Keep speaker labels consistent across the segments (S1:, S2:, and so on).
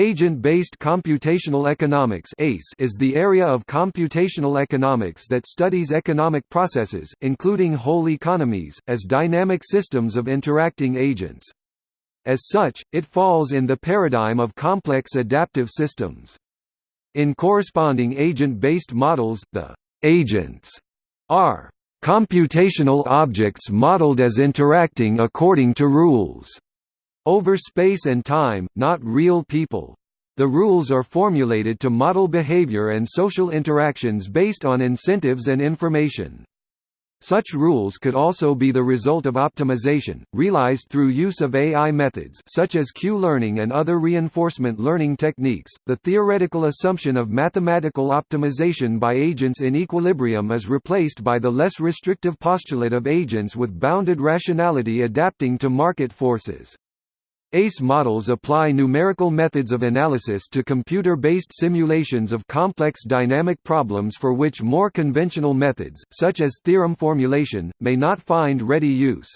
S1: Agent-based computational economics is the area of computational economics that studies economic processes, including whole economies, as dynamic systems of interacting agents. As such, it falls in the paradigm of complex adaptive systems. In corresponding agent-based models, the agents are computational objects modeled as interacting according to rules over space and time, not real people. The rules are formulated to model behavior and social interactions based on incentives and information. Such rules could also be the result of optimization, realized through use of AI methods such as Q-learning and other reinforcement learning techniques. The theoretical assumption of mathematical optimization by agents in equilibrium is replaced by the less restrictive postulate of agents with bounded rationality adapting to market forces. ACE models apply numerical methods of analysis to computer-based simulations of complex dynamic problems for which more conventional methods, such as theorem formulation, may not find ready use.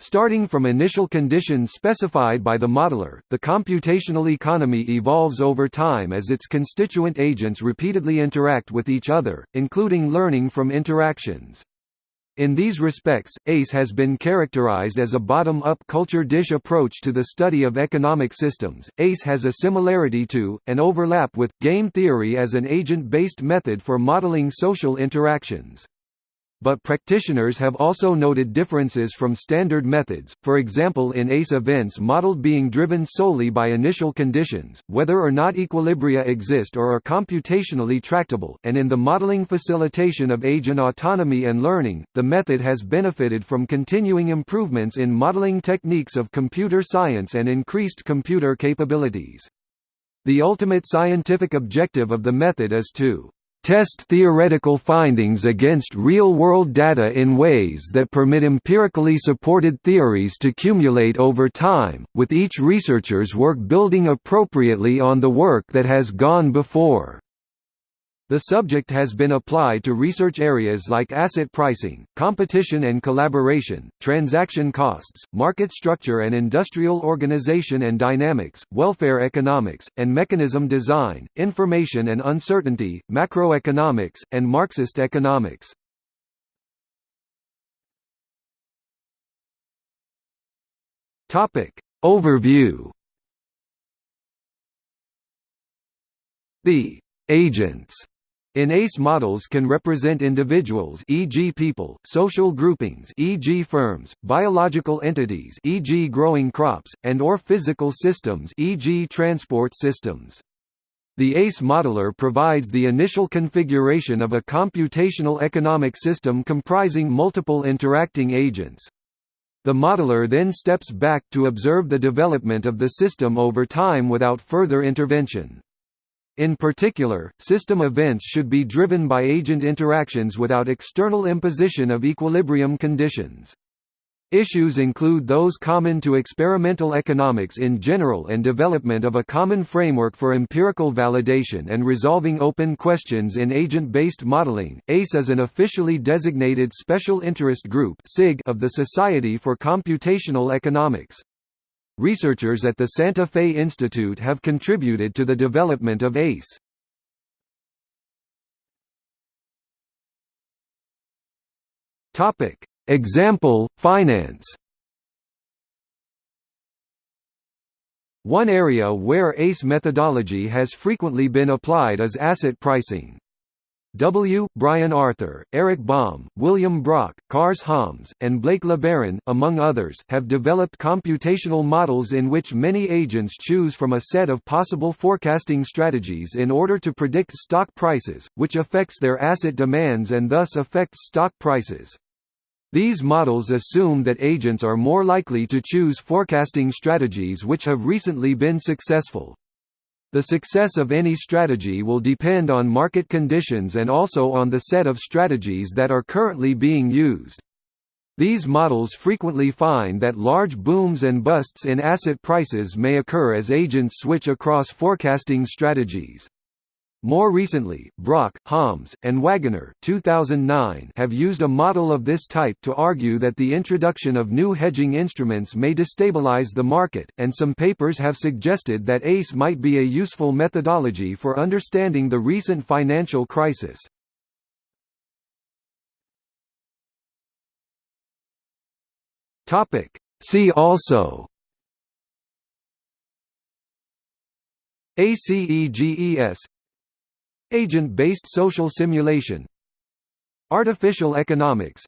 S1: Starting from initial conditions specified by the modeler, the computational economy evolves over time as its constituent agents repeatedly interact with each other, including learning from interactions. In these respects, ACE has been characterized as a bottom-up culture dish approach to the study of economic systems. ACE has a similarity to, and overlap with, game theory as an agent-based method for modeling social interactions. But practitioners have also noted differences from standard methods, for example in ACE events modeled being driven solely by initial conditions, whether or not equilibria exist or are computationally tractable, and in the modeling facilitation of agent autonomy and learning, the method has benefited from continuing improvements in modeling techniques of computer science and increased computer capabilities. The ultimate scientific objective of the method is to test theoretical findings against real-world data in ways that permit empirically supported theories to cumulate over time, with each researcher's work building appropriately on the work that has gone before. The subject has been applied to research areas like asset pricing, competition and collaboration, transaction costs, market structure and industrial organization and dynamics, welfare economics, and mechanism design, information and uncertainty, macroeconomics, and Marxist economics. Overview. The agents in ACE models can represent individuals e.g. people, social groupings e.g. firms, biological entities e.g. growing crops, and or physical systems e.g. transport systems. The ACE modeler provides the initial configuration of a computational economic system comprising multiple interacting agents. The modeler then steps back to observe the development of the system over time without further intervention. In particular, system events should be driven by agent interactions without external imposition of equilibrium conditions. Issues include those common to experimental economics in general and development of a common framework for empirical validation and resolving open questions in agent-based modeling. ACE is an officially designated special interest group of the Society for Computational Economics. Researchers at the Santa Fe Institute have contributed to the development of ACE. Topic: Example: Finance. One area where ACE methodology has frequently been applied is asset pricing. W. Brian Arthur, Eric Baum, William Brock, Cars Hommes, and Blake LeBaron, among others, have developed computational models in which many agents choose from a set of possible forecasting strategies in order to predict stock prices, which affects their asset demands and thus affects stock prices. These models assume that agents are more likely to choose forecasting strategies which have recently been successful. The success of any strategy will depend on market conditions and also on the set of strategies that are currently being used. These models frequently find that large booms and busts in asset prices may occur as agents switch across forecasting strategies. More recently, Brock, Hommes, and Wagener 2009 have used a model of this type to argue that the introduction of new hedging instruments may destabilize the market, and some papers have suggested that ACE might be a useful methodology for understanding the recent financial crisis. See also ACEGES Agent-based social simulation Artificial economics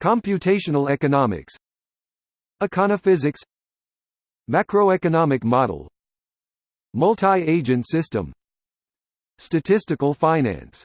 S1: Computational economics Econophysics Macroeconomic model Multi-agent system Statistical finance